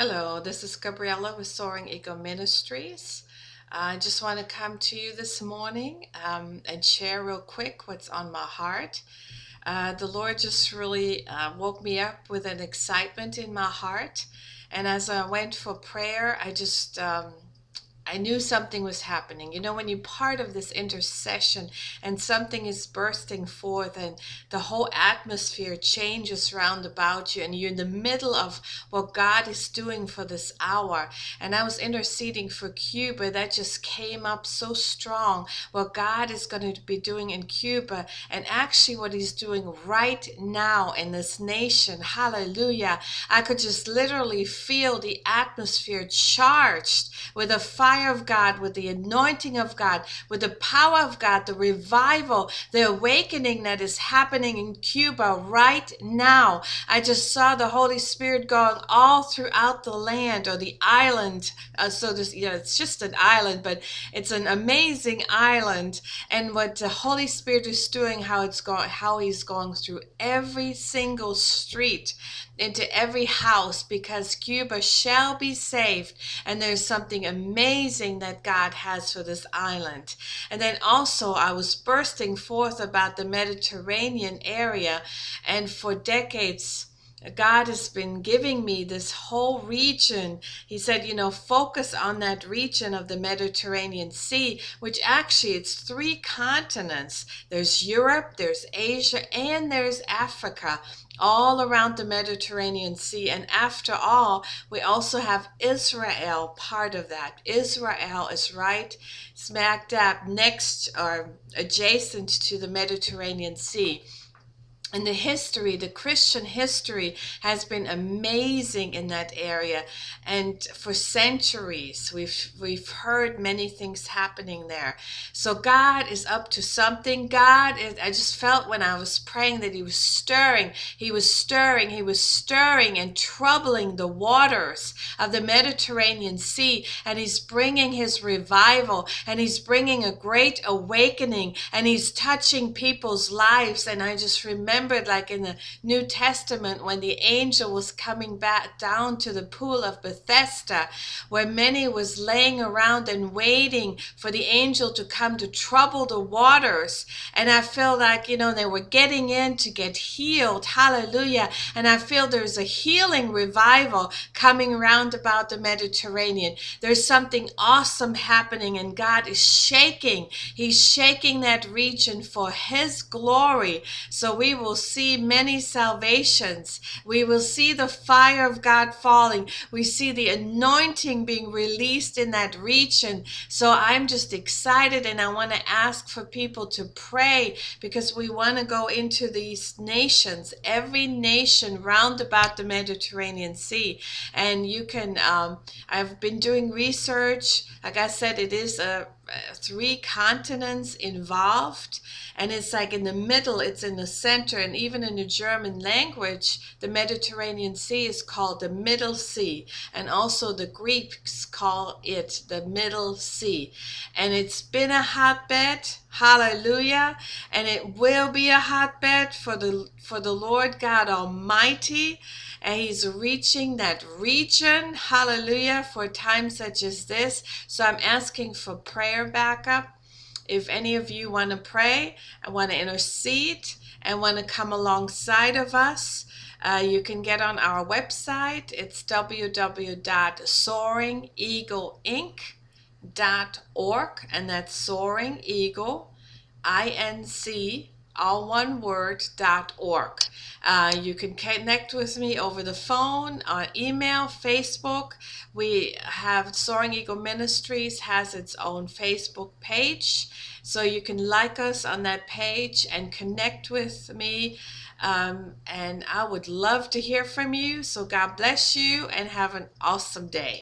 Hello, this is Gabriella with Soaring Eagle Ministries. I just want to come to you this morning um, and share real quick what's on my heart. Uh, the Lord just really uh, woke me up with an excitement in my heart. And as I went for prayer, I just um, I knew something was happening. You know, when you're part of this intercession and something is bursting forth and the whole atmosphere changes round about you and you're in the middle of what God is doing for this hour. And I was interceding for Cuba. That just came up so strong. What God is going to be doing in Cuba and actually what he's doing right now in this nation. Hallelujah. I could just literally feel the atmosphere charged with a fire fire of God, with the anointing of God, with the power of God, the revival, the awakening that is happening in Cuba right now. I just saw the Holy Spirit going all throughout the land or the island. Uh, so this, you know, it's just an island, but it's an amazing island. And what the Holy Spirit is doing, how it's going, how He's going through every single street into every house because Cuba shall be saved. And there's something amazing that God has for this island. And then also, I was bursting forth about the Mediterranean area, and for decades, God has been giving me this whole region. He said, you know, focus on that region of the Mediterranean Sea, which actually it's three continents. There's Europe, there's Asia, and there's Africa all around the Mediterranean Sea. And after all, we also have Israel part of that. Israel is right smack dab next or adjacent to the Mediterranean Sea and the history, the Christian history has been amazing in that area. And for centuries, we've, we've heard many things happening there. So God is up to something. God is, I just felt when I was praying that he was stirring, he was stirring, he was stirring and troubling the waters of the Mediterranean Sea. And he's bringing his revival and he's bringing a great awakening and he's touching people's lives. And I just remember remembered like in the New Testament when the angel was coming back down to the pool of Bethesda where many was laying around and waiting for the angel to come to trouble the waters. And I feel like you know they were getting in to get healed. Hallelujah. And I feel there's a healing revival coming around about the Mediterranean. There's something awesome happening and God is shaking. He's shaking that region for his glory. So we will will see many salvations. We will see the fire of God falling. We see the anointing being released in that region. So I'm just excited and I want to ask for people to pray because we want to go into these nations, every nation round about the Mediterranean Sea. And you can, um, I've been doing research. Like I said, it is a three continents involved and it's like in the middle it's in the center and even in the german language the mediterranean sea is called the middle sea and also the greeks call it the middle sea. And it's been a hotbed hallelujah and it will be a hotbed for the for the lord god almighty and he's reaching that region hallelujah for times such as this. So i'm asking for prayer backup. If any of you want to pray and want to intercede and want to come alongside of us uh, you can get on our website. It's www.soaringeagleinc.org and that's soaring eagle inc all uh, you can connect with me over the phone on email facebook. We have soaring eagle ministries has its own facebook page. So you can like us on that page and connect with me. Um, and i would love to hear from you. So god bless you and have an awesome day